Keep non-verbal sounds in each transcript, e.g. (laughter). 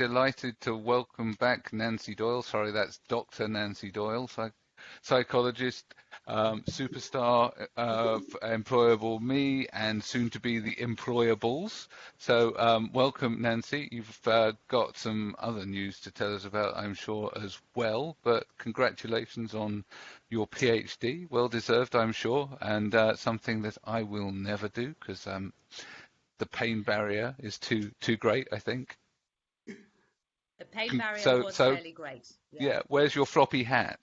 delighted to welcome back Nancy Doyle. Sorry, that's Dr. Nancy Doyle, psych psychologist, um, superstar of Employable Me, and soon to be the Employables. So, um, welcome, Nancy. You've uh, got some other news to tell us about, I'm sure, as well. But congratulations on your PhD. Well deserved, I'm sure, and uh, something that I will never do because um, the pain barrier is too too great, I think. The pain barrier so, was so, fairly great. Yeah. yeah. Where's your floppy hat?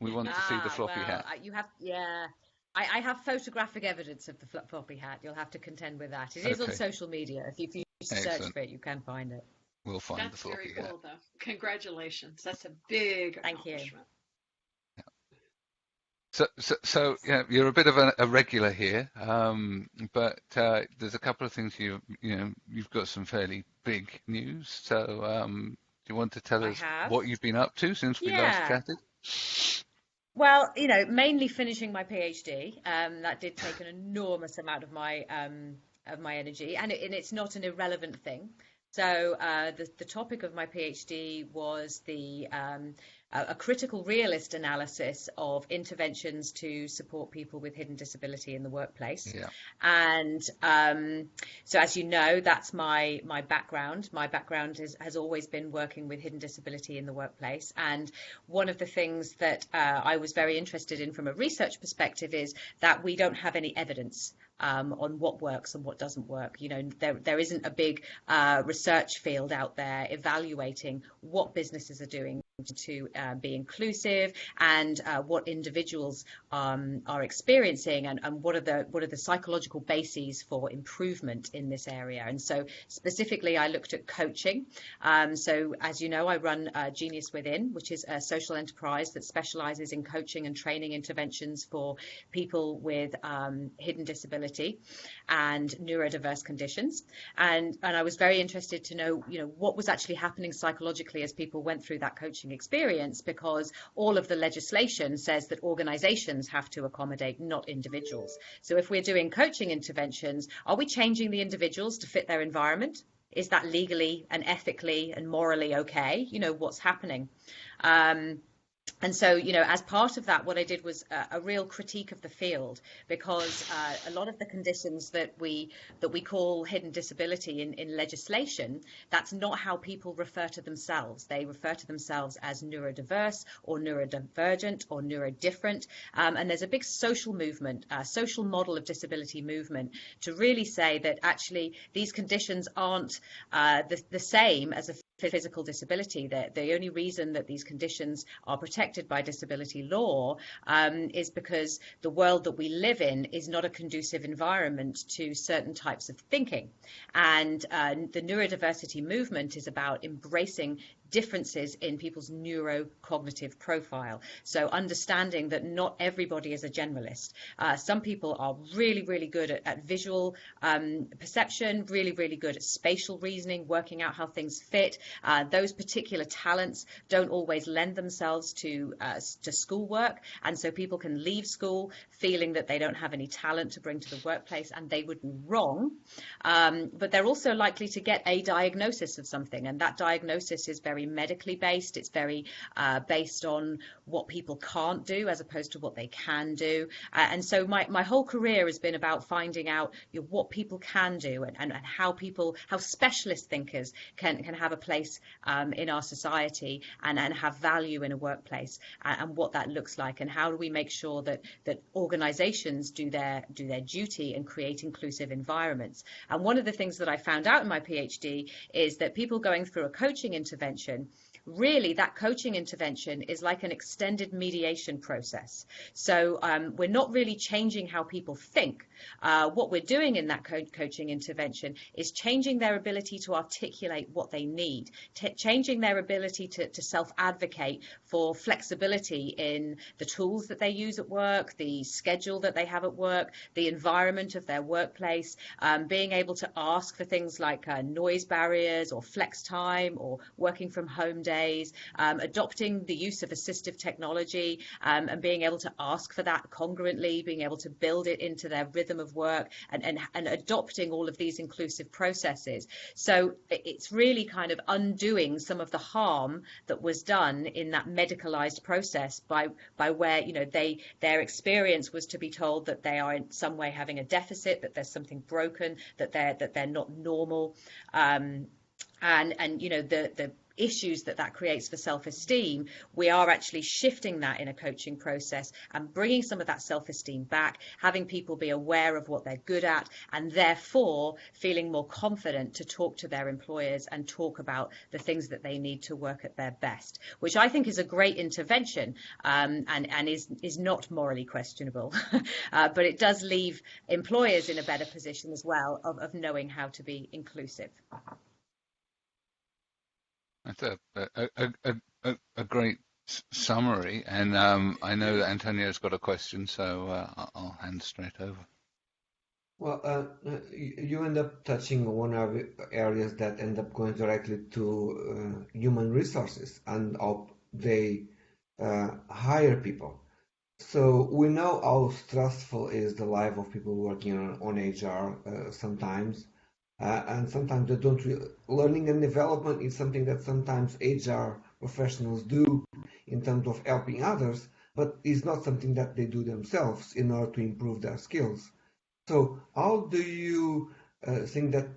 We want ah, to see the ah, floppy well, hat. You have, yeah. I, I, have photographic evidence of the floppy hat. You'll have to contend with that. It is okay. on social media. If you, if you search for it, you can find it. We'll find That's the floppy very cool, though. Congratulations. That's a big Thank you. So, so, so yeah, you're a bit of a, a regular here, um, but uh, there's a couple of things you you know you've got some fairly big news. So, um, do you want to tell us what you've been up to since we yeah. last chatted? Well, you know, mainly finishing my PhD. Um, that did take an enormous amount of my um, of my energy, and, it, and, it's not an irrelevant thing. So uh, the the topic of my PhD was the a critical realist analysis of interventions to support people with hidden disability in the workplace. Yeah. And um, so, as you know, that's my my background. My background is, has always been working with hidden disability in the workplace. And one of the things that uh, I was very interested in from a research perspective is that we don't have any evidence um, on what works and what doesn't work. You know, there there isn't a big uh, research field out there evaluating what businesses are doing to uh, be inclusive and uh, what individuals um, are experiencing and, and, what are the what are the psychological bases for improvement in this area. And so specifically I looked at coaching. Um, so as you know I run uh, Genius Within which is a social enterprise that specializes in coaching and training interventions for people with um, hidden disability and neurodiverse conditions and and I was very interested to know you know what was actually happening psychologically as people went through that coaching experience because all of the legislation says that organizations have to accommodate, not individuals. So if we're doing coaching interventions, are we changing the individuals to fit their environment? Is that legally and ethically and morally okay? You know, what's happening? Um, and so, you know, as part of that, what I did was a, a real critique of the field because uh, a lot of the conditions that we that we call hidden disability in, in legislation, that's not how people refer to themselves. They refer to themselves as neurodiverse or neurodivergent or neurodifferent. Um, and there's a big social movement, social model of disability movement to really say that actually these conditions aren't uh, the, the same as a physical disability. The, the only reason that these conditions are protected by disability law um, is because the world that we live in is not a conducive environment to certain types of thinking. And uh, the neurodiversity movement is about embracing differences in people's neurocognitive profile. So understanding that not everybody is a generalist. Uh, some people are really, really good at, at visual um, perception, really, really good at spatial reasoning, working out how things fit. Uh, those particular talents don't always lend themselves to uh, to schoolwork, and so people can leave school feeling that they don't have any talent to bring to the workplace, and they would be wrong. Um, but they're also likely to get a diagnosis of something, and that diagnosis is very very medically based. It's very uh, based on what people can't do as opposed to what they can do. Uh, and so my, my whole career has been about finding out you know, what people can do and, and, and, how people, how specialist thinkers can, can have a place um, in our society and, and have value in a workplace and, and what that looks like and how do we make sure that, that organizations do their, do their duty and create inclusive environments. And one of the things that I found out in my PhD is that people going through a coaching intervention intervention really that coaching intervention is like an extended mediation process. So um, we're not really changing how people think. Uh, what we're doing in that co coaching intervention is changing their ability to articulate what they need, changing their ability to, to self-advocate for flexibility in the tools that they use at work, the schedule that they have at work, the environment of their workplace, um, being able to ask for things like uh, noise barriers or flex time or working from home home um, adopting the use of assistive technology um, and being able to ask for that congruently, being able to build it into their rhythm of work and, and, and adopting all of these inclusive processes. So it's really kind of undoing some of the harm that was done in that medicalized process by by where you know they their experience was to be told that they are in some way having a deficit, that there's something broken, that they're that they're not normal. Um, and and you know the the issues that that creates for self-esteem, we are actually shifting that in a coaching process and bringing some of that self-esteem back, having people be aware of what they're good at, and therefore feeling more confident to talk to their employers and talk about the things that they need to work at their best, which I think is a great intervention um, and, and is, is not morally questionable. (laughs) uh, but it does leave employers in a better position as well of, of knowing how to be inclusive. That's a a, a, a, a great summary, and um, I know that Antonio's got a question, so uh, I'll hand straight over. Well, uh, uh you end up touching one of areas that end up going directly to uh, human resources and they uh, hire people. So we know how stressful is the life of people working on, on HR uh, sometimes uh, and sometimes they don't. Learning and development is something that sometimes HR professionals do in terms of helping others, but is not something that they do themselves in order to improve their skills. So, how do you uh, think that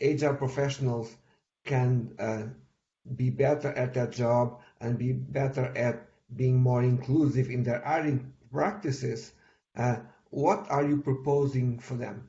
HR professionals can uh, be better at their job and be better at being more inclusive in their hiring practices? Uh, what are you proposing for them?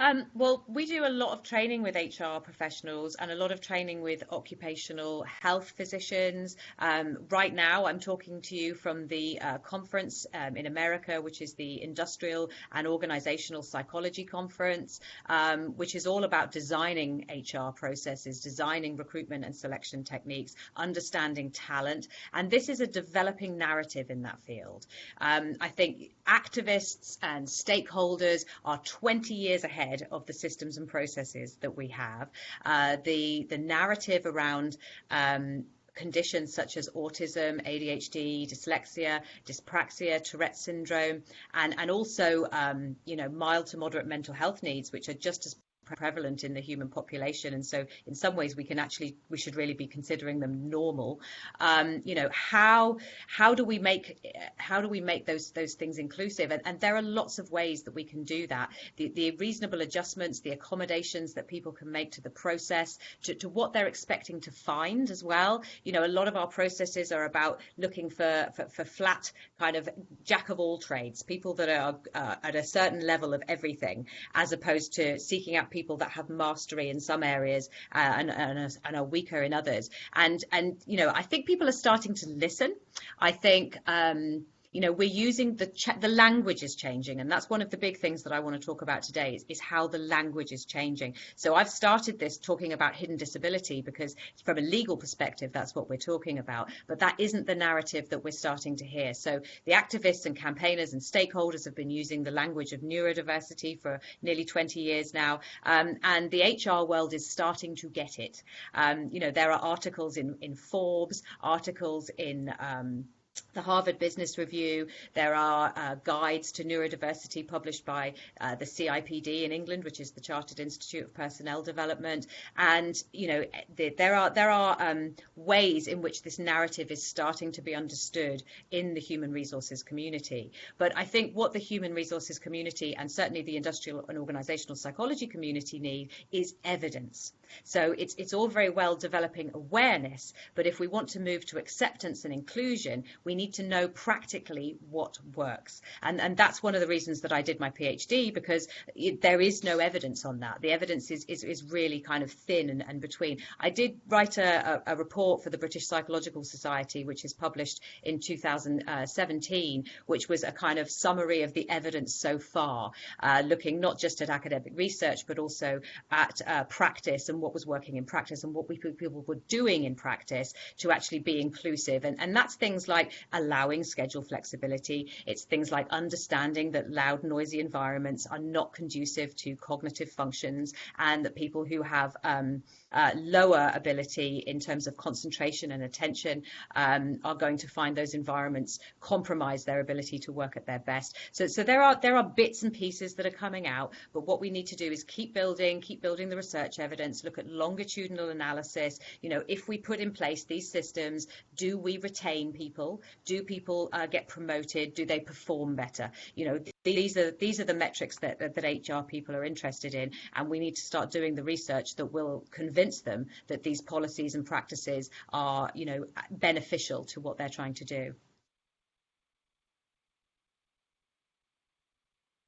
Um, well, we do a lot of training with HR professionals and a lot of training with occupational health physicians. Um, right now, I'm talking to you from the uh, conference um, in America, which is the Industrial and Organizational Psychology Conference, um, which is all about designing HR processes, designing recruitment and selection techniques, understanding talent. And this is a developing narrative in that field. Um, I think activists and stakeholders are 20 years ahead ahead of the systems and processes that we have. Uh, the the narrative around um, conditions such as autism, ADHD, dyslexia, dyspraxia, Tourette syndrome, and, and also, um, you know, mild to moderate mental health needs, which are just as prevalent in the human population. And so in some ways we can actually we should really be considering them normal. Um, you know how how do we make how do we make those those things inclusive? And, and there are lots of ways that we can do that. The, the reasonable adjustments the accommodations that people can make to the process to, to what they're expecting to find as well. You know a lot of our processes are about looking for for, for flat kind of jack of all trades people that are uh, at a certain level of everything as opposed to seeking out people people that have mastery in some areas uh, and, and, are, and, are, weaker in others. And and you know, I think people are starting to listen. I think. Um, you know, we're using the the language is changing, and that's one of the big things that I want to talk about today is, is how the language is changing. So I've started this talking about hidden disability because from a legal perspective, that's what we're talking about. But that isn't the narrative that we're starting to hear. So the activists and campaigners and stakeholders have been using the language of neurodiversity for nearly 20 years now, um, and the HR world is starting to get it. Um, you know, there are articles in in Forbes, articles in um, the Harvard Business Review. There are uh, guides to neurodiversity published by uh, the CIPD in England, which is the Chartered Institute of Personnel Development. And you know, the, there are there are um, ways in which this narrative is starting to be understood in the human resources community. But I think what the human resources community and certainly the industrial and organisational psychology community need is evidence. So it's it's all very well developing awareness, but if we want to move to acceptance and inclusion, we need to know practically what works. And and that's one of the reasons that I did my PhD because it, there is no evidence on that. The evidence is is, is really kind of thin and, and between. I did write a, a, a report for the British Psychological Society, which is published in 2017, which was a kind of summary of the evidence so far, uh, looking not just at academic research but also at uh, practice and what was working in practice and what we, people were doing in practice to actually be inclusive. And, and that's things like allowing schedule flexibility. It's things like understanding that loud, noisy environments are not conducive to cognitive functions and that people who have um, uh, lower ability in terms of concentration and attention um, are going to find those environments compromise their ability to work at their best. So, so there are there are bits and pieces that are coming out, but what we need to do is keep building, keep building the research evidence, look at longitudinal analysis. You know, if we put in place these systems, do we retain people? Do people uh, get promoted? Do they perform better? You know, these are these are the metrics that, that, that HR people are interested in, and we need to start doing the research that will convince them that these policies and practices are, you know, beneficial to what they're trying to do.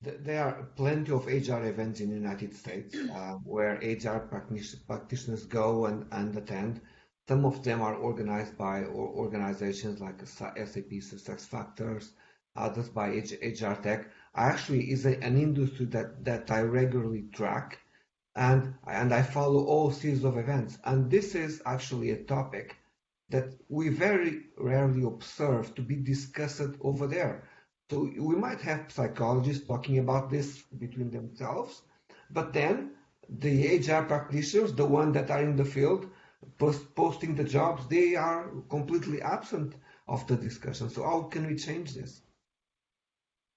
There are plenty of HR events in the United States uh, where HR practitioners go and, and attend. Some of them are organized by organizations like SAP SuccessFactors, others by HR Tech I actually is an industry that, that I regularly track and, and I follow all series of events. And this is actually a topic that we very rarely observe to be discussed over there. So we might have psychologists talking about this between themselves, but then the HR practitioners, the ones that are in the field, post, posting the jobs, they are completely absent of the discussion. So how can we change this?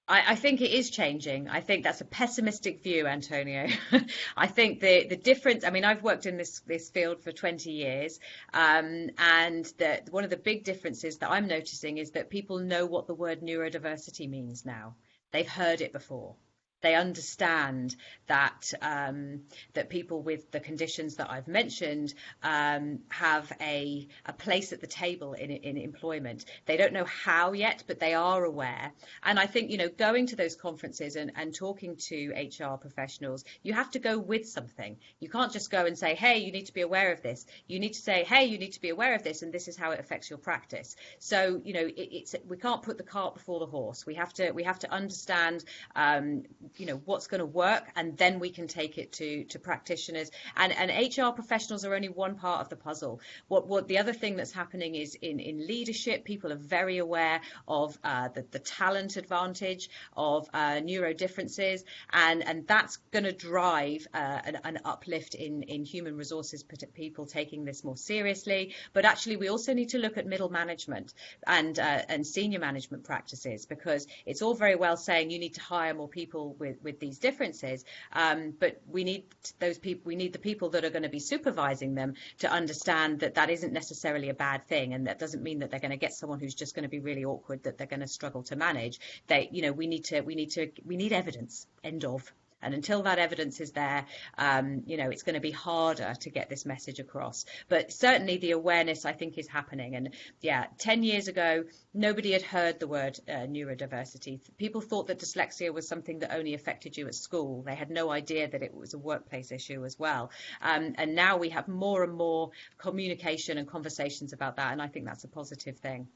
I, I, think it is changing. I think that's a pessimistic view, Antonio. (laughs) I think the the difference. I mean, I've worked in this this field for 20 years, um, and the, one of the big differences that I'm noticing is that people know what the word neurodiversity means now. They've heard it before they understand that um, that people with the conditions that I've mentioned um, have a, a place at the table in, in employment. They don't know how yet, but they are aware. And I think you know going to those conferences and, and talking to HR professionals, you have to go with something. You can't just go and say, hey, you need to be aware of this. You need to say, hey, you need to be aware of this, and this is how it affects your practice. So you know it, it's we can't put the cart before the horse. We have to we have to understand um, you know what's going to work and then we can take it to to practitioners. And and HR professionals are only one part of the puzzle. What what the other thing that's happening is in in leadership people are very aware of uh, the, the talent advantage of uh, neuro differences and and that's going to drive uh, an, an uplift in in human resources people taking this more seriously. But actually we also need to look at middle management and uh, and senior management practices because it's all very well saying you need to hire more people with with these differences. Um, but we need those people, we need the people that are going to be supervising them to understand that that isn't necessarily a bad thing. And that doesn't mean that they're going to get someone who's just going to be really awkward that they're going to struggle to manage. They, you know, we need to, we need to, we need evidence. End of. And until that evidence is there, um, you know, it's going to be harder to get this message across. But certainly the awareness, I think, is happening. And yeah, 10 years ago, nobody had heard the word uh, neurodiversity. People thought that dyslexia was something that only affected you at school. They had no idea that it was a workplace issue as well. Um, and now we have more and more communication and conversations about that. And I think that's a positive thing.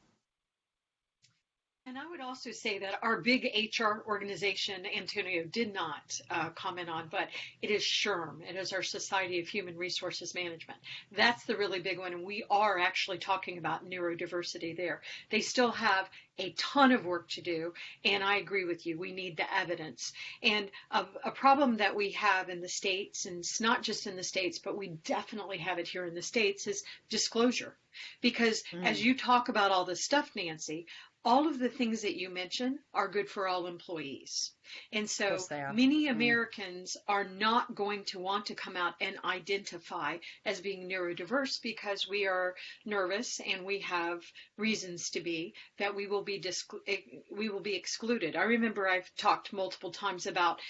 And I would also say that our big HR organization, Antonio did not uh, comment on, but it is SHRM. It is our Society of Human Resources Management. That's the really big one. And we are actually talking about neurodiversity there. They still have a ton of work to do. And I agree with you. We need the evidence. And a, a, problem that we have in the States, and it's not just in the States, but we definitely have it here in the States, is disclosure. Because mm. as you talk about all this stuff, Nancy, all of the things that you mentioned are good for all employees. And so many mm. Americans mm. are not going to want to come out and identify as being neurodiverse because we are nervous and we have reasons to be that we will be disc- eh, we will be excluded. I remember I've talked multiple times about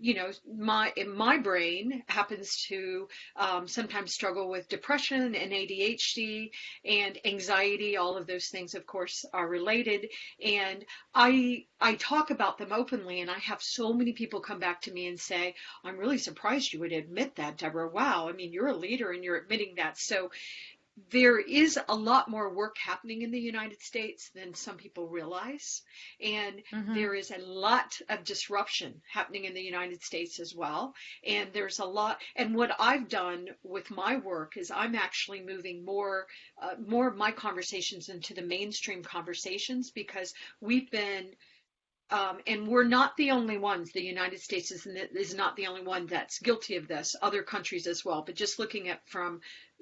you know, my my brain happens to um, sometimes struggle with depression and ADHD and anxiety. All of those things, of course, are related. And I I talk about them openly, and I have so many people come back to me and say, "I'm really surprised you would admit that, Deborah. Wow, I mean, you're a leader and you're admitting that." So there is a lot more work happening in the United States than some people realize. And mm-hmm. there is a lot of disruption happening in the United States as well. And there's a lot, and what I've done with my work is I'm actually moving more, uh, more of my conversations into the mainstream conversations because we've been um, and we're not the only ones. The United States is, is not the only one that's guilty of this. Other countries as well. But just looking at from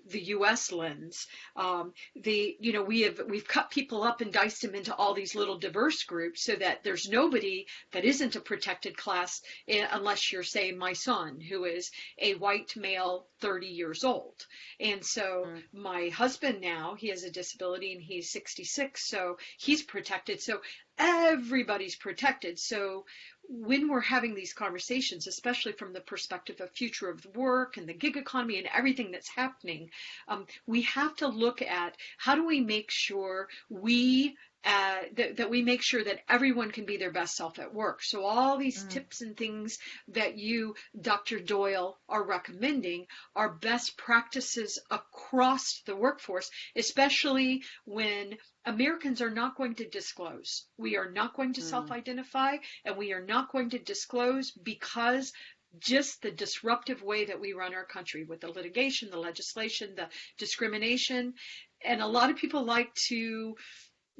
the U.S. lens. Um, the you know we have we've cut people up and diced them into all these little diverse groups so that there's nobody that isn't a protected class eh, unless you're say my son who is a white male 30 years old. And so mm. my husband now he has a disability and he's 66 so he's protected. So everybody's protected. So when we're having these conversations, especially from the perspective of future of work and the gig economy and everything that's happening, um, we have to look at how do we make sure we uh, that, that, we make sure that everyone can be their best self at work. So all these mm. tips and things that you, Dr. Doyle, are recommending are best practices across the workforce, especially when Americans are not going to disclose. We are not going to mm. self-identify and we are not going to disclose because just the disruptive way that we run our country with the litigation, the legislation, the discrimination. And a lot of people like to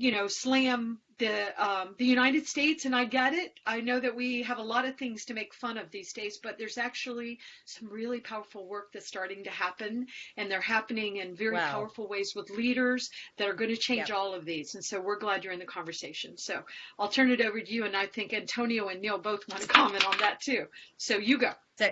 you know, slam the um, the United States, and I get it. I know that we have a lot of things to make fun of these days, but there's actually some really powerful work that's starting to happen, and they're happening in very wow. powerful ways with leaders that are going to change yep. all of these. And so we're glad you're in the conversation. So I'll turn it over to you, and I think Antonio and Neil both want to (laughs) comment on that too. So you go. So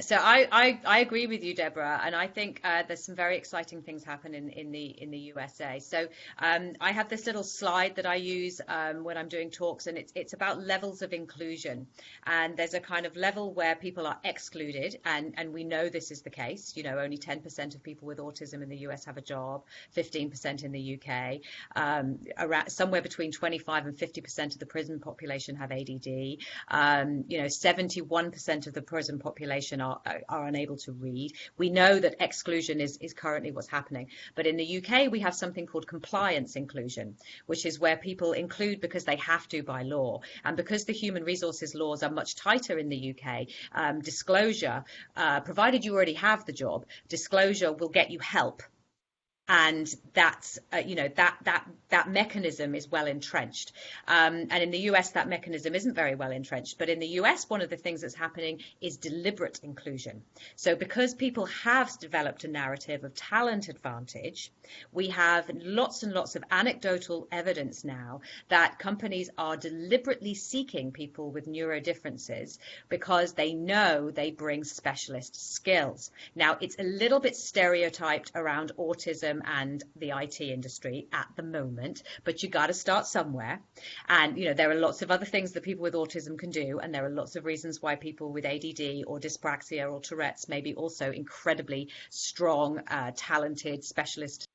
so I, I, I, agree with you, Deborah, and I think uh, there's some very exciting things happen in, in the in the USA. So um, I have this little slide that I use um, when I'm doing talks, and it's it's about levels of inclusion. And there's a kind of level where people are excluded, and and we know this is the case. You know, only 10% of people with autism in the US have a job, 15% in the UK, um, around somewhere between 25 and 50% of the prison population have ADD. Um, you know, 71% of the prison population are, are unable to read. We know that exclusion is, is currently what's happening. But in the UK, we have something called compliance inclusion, which is where people include because they have to by law. And because the human resources laws are much tighter in the UK, um, disclosure, uh, provided you already have the job, disclosure will get you help and that's uh, you know that that that mechanism is well entrenched. Um, and in the US that mechanism isn't very well entrenched. But in the US one of the things that's happening is deliberate inclusion. So because people have developed a narrative of talent advantage we have lots and lots of anecdotal evidence now that companies are deliberately seeking people with neurodifferences because they know they bring specialist skills. Now it's a little bit stereotyped around autism and the IT industry at the moment, but you got to start somewhere. And, you know, there are lots of other things that people with autism can do, and there are lots of reasons why people with ADD or dyspraxia or Tourette's may be also incredibly strong, uh, talented, specialist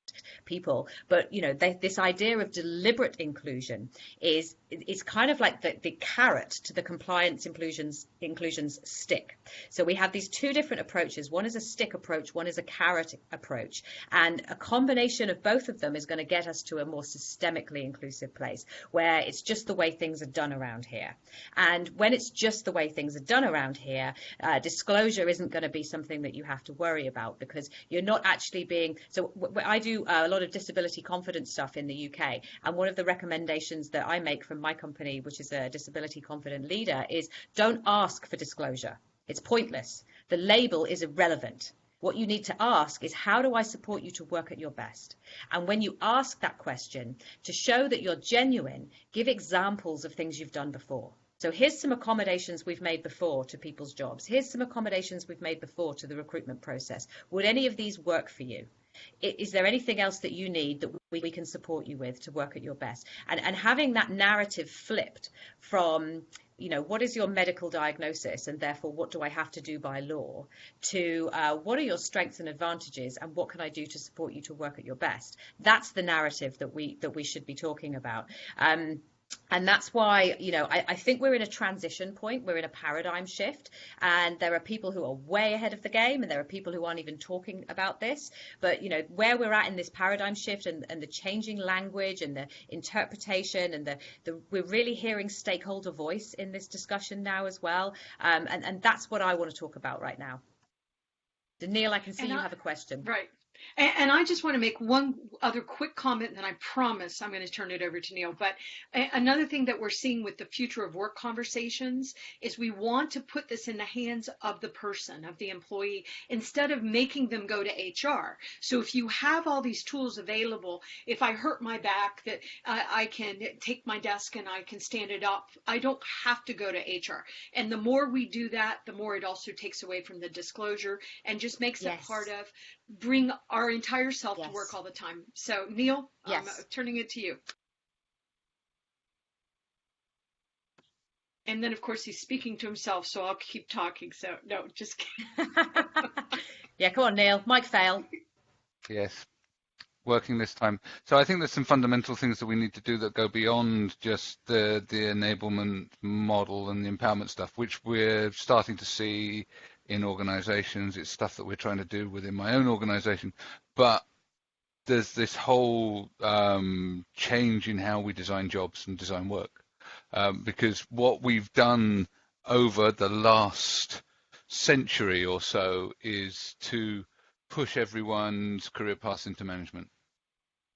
people. But you know, they, this idea of deliberate inclusion is is kind of like the, the carrot to the compliance inclusions inclusions stick. So we have these two different approaches. One is a stick approach, one is a carrot approach, and a combination of both of them is going to get us to a more systemically inclusive place where it's just the way things are done around here. And when it's just the way things are done around here, uh, disclosure isn't going to be something that you have to worry about because you're not actually being. So I do uh, a lot of disability confidence stuff in the UK. And one of the recommendations that I make from my company, which is a disability confident leader, is don't ask for disclosure. It's pointless. The label is irrelevant. What you need to ask is, how do I support you to work at your best? And when you ask that question, to show that you're genuine, give examples of things you've done before. So here's some accommodations we've made before to people's jobs. Here's some accommodations we've made before to the recruitment process. Would any of these work for you? Is there anything else that you need that we, we can support you with to work at your best? And, and having that narrative flipped from you know, what is your medical diagnosis and therefore what do I have to do by law to uh, what are your strengths and advantages and what can I do to support you to work at your best? That's the narrative that we that we should be talking about. Um, and that's why you know I, I, think we're in a transition point. We're in a paradigm shift. And there are people who are way ahead of the game and there are people who aren't even talking about this. But you know where we're at in this paradigm shift and, and the changing language and the interpretation and the, the we're really hearing stakeholder voice in this discussion now as well. Um, and, and that's what i want to talk about right now. Neil, I can see and you I, have a question. Right. And, and, I just want to make one other quick comment, and then I promise I'm going to turn it over to Neil. But another thing that we're seeing with the future of work conversations is we want to put this in the hands of the person, of the employee, instead of making them go to HR. So if you have all these tools available, if I hurt my back, that uh, I can take my desk and I can stand it up. I don't have to go to HR. And the more we do that, the more it also takes away from the disclosure and just makes yes. it part of bring our entire self yes. to work all the time. So, Neil, um, yes. I'm turning it to you. And then, of course, he's speaking to himself, so I'll keep talking. So, no, just kidding. (laughs) yeah, come on, Neil. Mike fail. Yes, working this time. So I think there's some fundamental things that we need to do that go beyond just the the enablement model and the empowerment stuff, which we're starting to see in organizations. It's stuff that we're trying to do within my own organization. But there's this whole um, change in how we design jobs and design work. Um, because what we've done over the last century or so is to push everyone's career paths into management.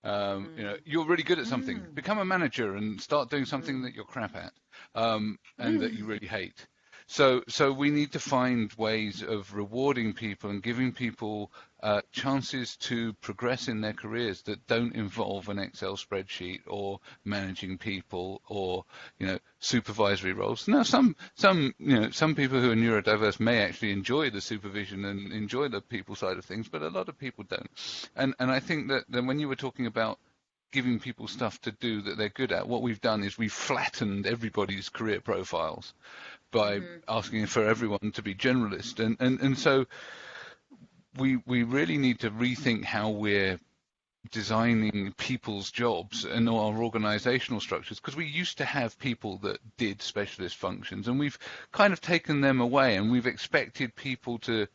Um, mm. You know, mm. you're really good at something. Mm. Become a manager and start doing something mm. that you're crap at um, and that you mm. really hate. So, so we need to find ways of rewarding people and giving people uh, chances to progress in their careers that don't involve an Excel spreadsheet or managing people or you know supervisory roles. Now, some some you know some people who are neurodiverse may actually enjoy the supervision and enjoy the people side of things, but a lot of people don't. And and I think that, that when you were talking about giving people stuff to do that they're good at, what we've done is we've flattened everybody's career profiles by mm-hmm. asking for everyone to be generalist. And, and, and so we, we really need to rethink how we're designing people's jobs and our organizational structures because we used to have people that did specialist functions and we've kind of taken them away and we've expected people to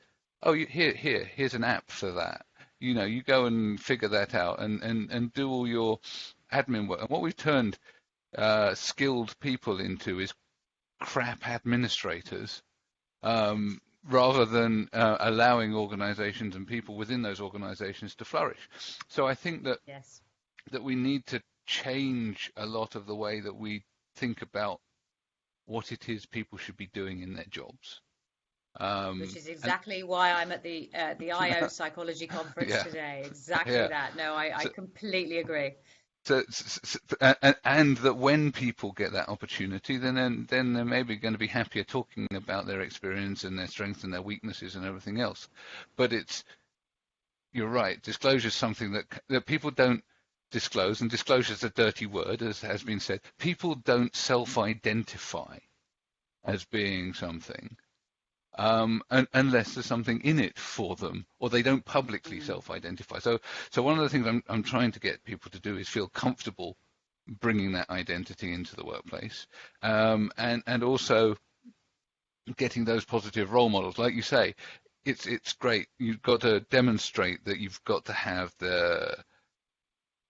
oh here here here's an app for that you know you go and figure that out and and and do all your admin work and what we've turned uh, skilled people into is crap administrators um, rather than uh, allowing organizations and people within those organizations to flourish. So I think that yes. that we need to change a lot of the way that we think about what it is people should be doing in their jobs. Um, Which is exactly and, why I'm at the uh, the IO (laughs) psychology conference yeah. today. Exactly yeah. that. No, I, I completely agree. So, and that when people get that opportunity, then then, then they're maybe going to be happier talking about their experience and their strengths and their weaknesses and everything else. But it's you're right. Disclosure is something that that people don't disclose, and disclosure is a dirty word, as has been said. People don't self-identify as being something um, and, unless there's something in it for them, or they don't publicly mm-hmm. self-identify. So, so one of the things I'm, I'm trying to get people to do is feel comfortable bringing that identity into the workplace, um, and and also getting those positive role models. Like you say, it's it's great. You've got to demonstrate that you've got to have the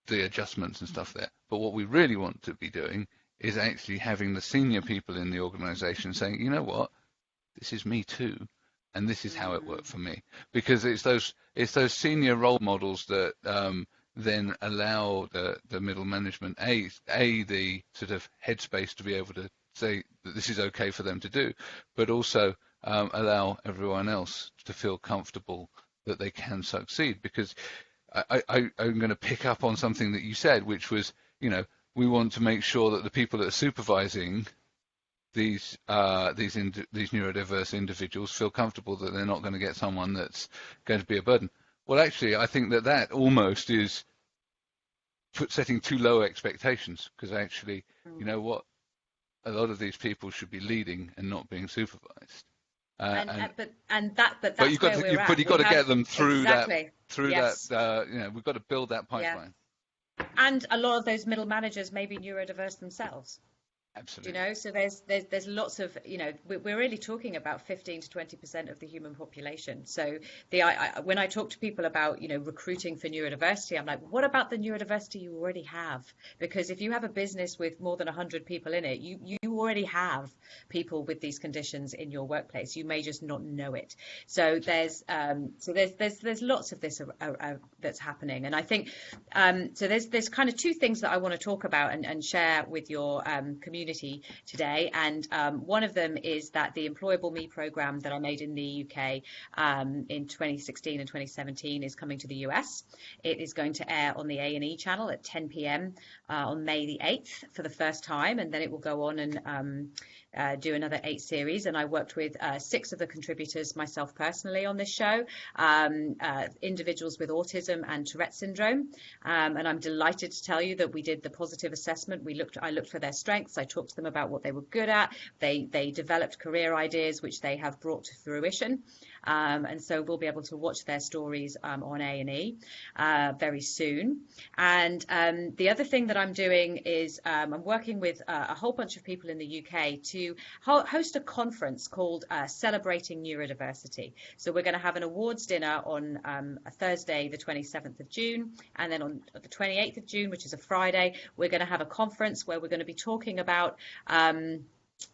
the adjustments and stuff there. But what we really want to be doing is actually having the senior people in the organization saying, you know what, this is me too and this is how it worked for me. Because it's those it's those senior role models that um, then allow the the middle management a a the sort of headspace to be able to say that this is okay for them to do but also um, allow everyone else to feel comfortable that they can succeed. Because I, I, I'm going to pick up on something that you said which was you know we want to make sure that the people that are supervising these uh, these these neurodiverse individuals feel comfortable that they're not going to get someone that's going to be a burden. Well, actually, I think that that almost is put setting too low expectations because actually, mm. you know what, a lot of these people should be leading and not being supervised. Uh, and, and, uh, but and that but that's but you've got where to, we're but you've got to have, get them through exactly. that through yes. that uh, you know we've got to build that pipeline. Yeah. and a lot of those middle managers may be neurodiverse themselves. Absolutely. You know, so there's there's there's lots of you know we're really talking about 15 to 20 percent of the human population. So the I, I, when I talk to people about you know recruiting for neurodiversity, I'm like, what about the neurodiversity you already have? Because if you have a business with more than 100 people in it, you you already have people with these conditions in your workplace. You may just not know it. So there's um, so there's there's there's lots of this uh, uh, that's happening, and I think um, so. There's there's kind of two things that I want to talk about and, and share with your um, community community today. And um, one of them is that the Employable Me program that I made in the UK um, in 2016 and 2017 is coming to the US. It is going to air on the A&E channel at 10 p.m. Uh, on May the 8th for the first time, and then it will go on and um, uh, do another eight series. And I worked with uh, six of the contributors myself personally on this show, um, uh, individuals with autism and Tourette syndrome. Um, and I'm delighted to tell you that we did the positive assessment. We looked, I looked for their strengths. I talked to them about what they were good at. They they developed career ideas which they have brought to fruition. Um, and so we'll be able to watch their stories um, on A&E uh, very soon. And um, the other thing that I'm doing is um, I'm working with uh, a whole bunch of people in the UK to ho- host a conference called uh, Celebrating Neurodiversity. So we're going to have an awards dinner on um, Thursday, the 27th of June, and then on the 28th of June, which is a Friday, we're going to have a conference where we're going to be talking about um,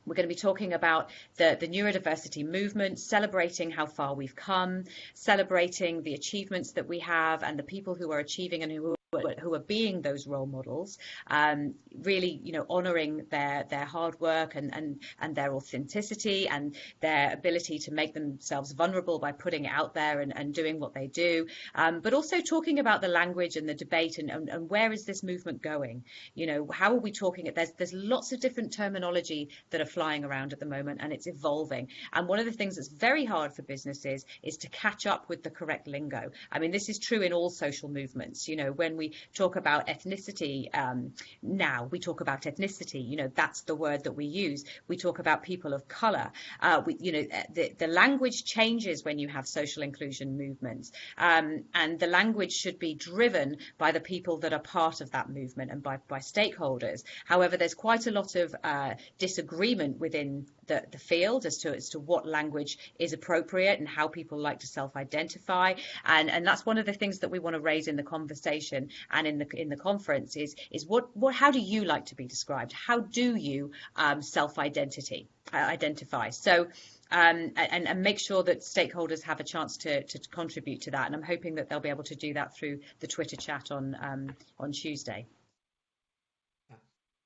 we're going to be talking about the, the neurodiversity movement, celebrating how far we've come, celebrating the achievements that we have and the people who are achieving and who who are being those role models, um, really, you know, honouring their their hard work and and and their authenticity and their ability to make themselves vulnerable by putting it out there and, and doing what they do, um, but also talking about the language and the debate and, and, and where is this movement going? You know, how are we talking it? There's there's lots of different terminology that are flying around at the moment and it's evolving. And one of the things that's very hard for businesses is to catch up with the correct lingo. I mean, this is true in all social movements. You know, when we talk about ethnicity um, now, we talk about ethnicity. You know, that's the word that we use. We talk about people of color. Uh, we, you know, the, the language changes when you have social inclusion movements, um, and the language should be driven by the people that are part of that movement and by, by stakeholders. However, there's quite a lot of uh, disagreement within the, the field as to as to what language is appropriate and how people like to self-identify and and that's one of the things that we want to raise in the conversation and in the in the conference is is what what how do you like to be described how do you um, self-identity uh, identify so um, and, and, make sure that stakeholders have a chance to, to, contribute to that. And I'm hoping that they'll be able to do that through the Twitter chat on um, on Tuesday.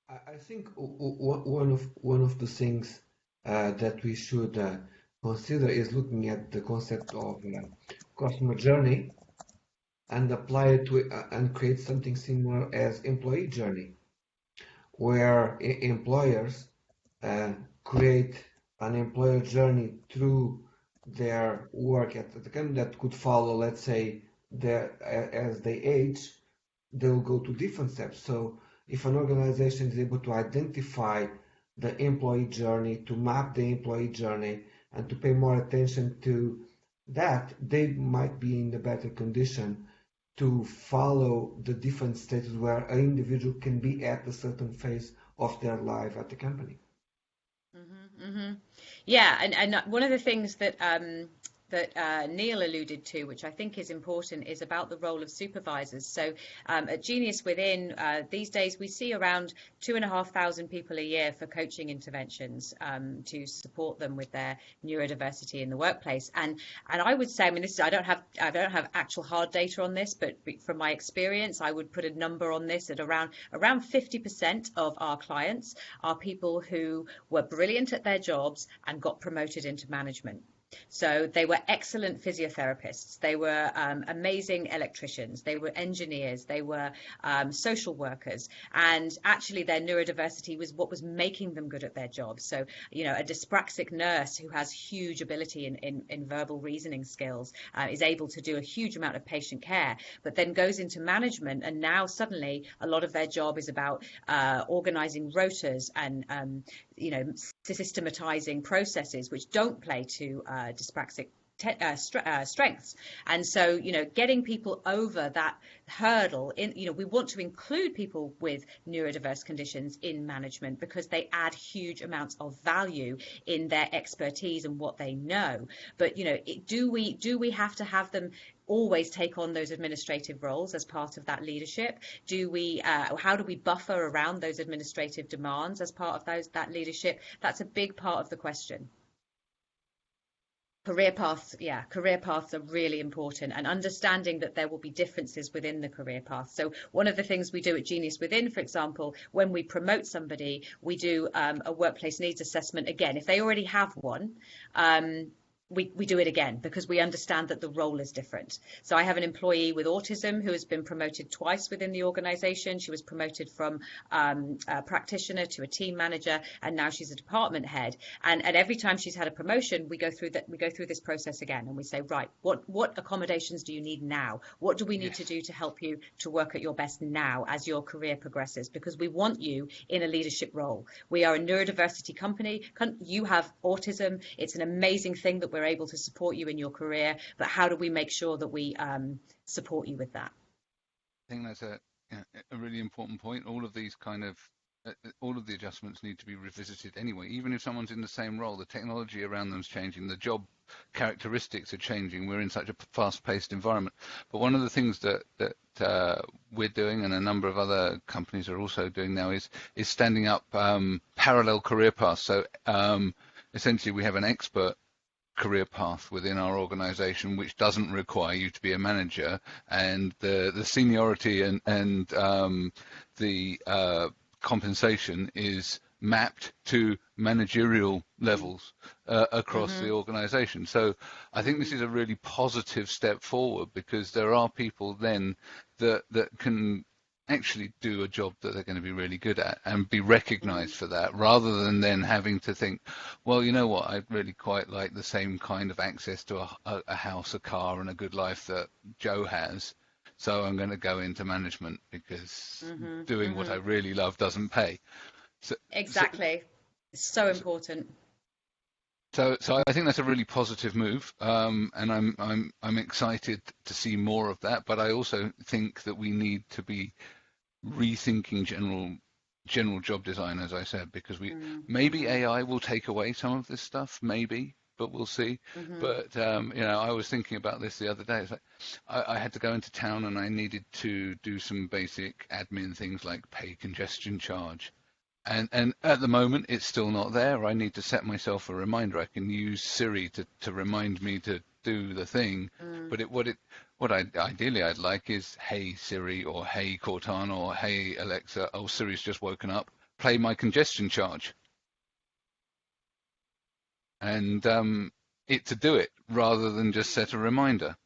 I think one of one of the things uh, that we should uh, consider is looking at the concept of uh, customer journey and apply it to uh, and create something similar as employee journey, where employers uh, create an employer journey through their work at the company that could follow, let's say, their, as they age, they'll go to different steps. So if an organization is able to identify the employee journey, to map the employee journey, and to pay more attention to that, they might be in a better condition to follow the different stages where an individual can be at a certain phase of their life at the company. Mm-hmm, mm-hmm. Yeah, and, and one of the things that um, that uh, Neil alluded to, which I think is important, is about the role of supervisors. So um, at Genius Within, uh, these days we see around two and a half thousand people a year for coaching interventions um, to support them with their neurodiversity in the workplace. And and I would say, I mean, this is, I don't have I don't have actual hard data on this, but from my experience, I would put a number on this at around around 50% of our clients are people who were brilliant at their jobs and got promoted into management. So they were excellent physiotherapists. They were um, amazing electricians. They were engineers. They were um, social workers. And actually, their neurodiversity was what was making them good at their jobs. So, you know, a dyspraxic nurse who has huge ability in, in, in verbal reasoning skills uh, is able to do a huge amount of patient care, but then goes into management. And now suddenly a lot of their job is about uh, organizing rotas and um, you know, systematizing processes which don't play to uh, dyspraxic uh, uh, strengths. And so, you know, getting people over that hurdle in, you know, we want to include people with neurodiverse conditions in management because they add huge amounts of value in their expertise and what they know. But, you know, it, do we do we have to have them always take on those administrative roles as part of that leadership? Do we, uh, how do we buffer around those administrative demands as part of those that leadership? That's a big part of the question career paths yeah career paths are really important and understanding that there will be differences within the career path. So one of the things we do at genius within for example when we promote somebody we do um, a workplace needs assessment again. If they already have one um, we, we do it again because we understand that the role is different. So I have an employee with autism who has been promoted twice within the organization. She was promoted from um, a practitioner to a team manager, and now she's a department head. And, and every time she's had a promotion, we go through that we go through this process again and we say, right, what what accommodations do you need now? What do we need yes. to do to help you to work at your best now as your career progresses? Because we want you in a leadership role. We are a neurodiversity company. You have autism. It's an amazing thing that we're we're able to support you in your career, but how do we make sure that we um, support you with that? I think that's a, a really important point. All of these kind of uh, uh, all of the adjustments need to be revisited anyway. Even if someone's in the same role, the technology around them is changing, the job characteristics are changing. We're in such a fast-paced environment. But one of the things that that uh, we're doing, and a number of other companies are also doing now, is is standing up um, parallel career paths. So um, essentially, we have an expert career path within our organization which doesn't require you to be a manager and the the seniority and and um, the uh, compensation is mapped to managerial levels uh, across mm-hmm. the organization so i think this is a really positive step forward because there are people then that that can actually do a job that they're going to be really good at and be recognized for that rather than then having to think, well, you know what, i'd really quite like the same kind of access to a, a house, a car, and a good life that Joe has. So I'm going to go into management because mm-hmm, doing mm-hmm. what I really love doesn't pay. So, exactly. So, so important. So, so I think that's a really positive move, um, and I'm I'm I'm excited to see more of that. But I also think that we need to be rethinking general general job design, as I said, because we mm. maybe AI will take away some of this stuff, maybe, but we'll see. Mm-hmm. But um, you know, I was thinking about this the other day. It's like I, I, had to go into town and I needed to do some basic admin things like pay congestion charge and and at the moment it's still not there. I need to set myself a reminder. I can use Siri to, to remind me to do the thing, mm. but it what it what I ideally I'd like is Hey Siri or Hey Cortana or Hey Alexa. Oh Siri's just woken up. Play my congestion charge, and um, it to do it rather than just set a reminder.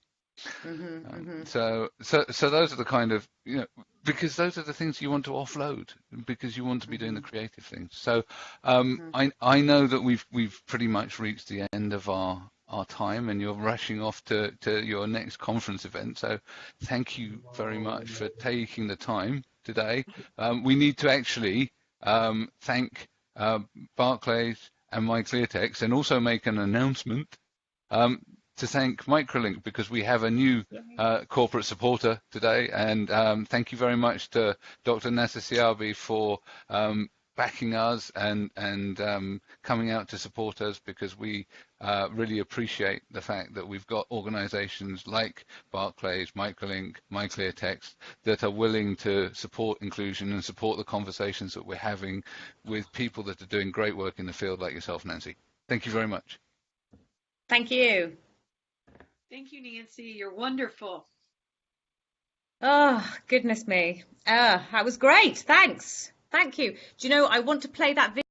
Mm-hmm, um, mm-hmm. So, so, so those are the kind of you know because those are the things you want to offload because you want to be doing the mm-hmm. creative things. So, um, mm-hmm. I I know that we've we've pretty much reached the end of our our time and you're rushing off to, to your next conference event. So thank you very much for taking the time today. Um, we need to actually um, thank uh, Barclays and MyClearText and also make an announcement. Um, to thank Microlink because we have a new uh, corporate supporter today. And um, thank you very much to Dr. Nasser Siabi for um, backing us and and um, coming out to support us because we uh, really appreciate the fact that we've got organizations like Barclays, Microlink, MyClearText that are willing to support inclusion and support the conversations that we're having with people that are doing great work in the field like yourself, Nancy. Thank you very much. Thank you. Thank you, Nancy. You're wonderful. Oh, goodness me. Uh, that was great. Thanks. Thank you. Do you know, I want to play that video.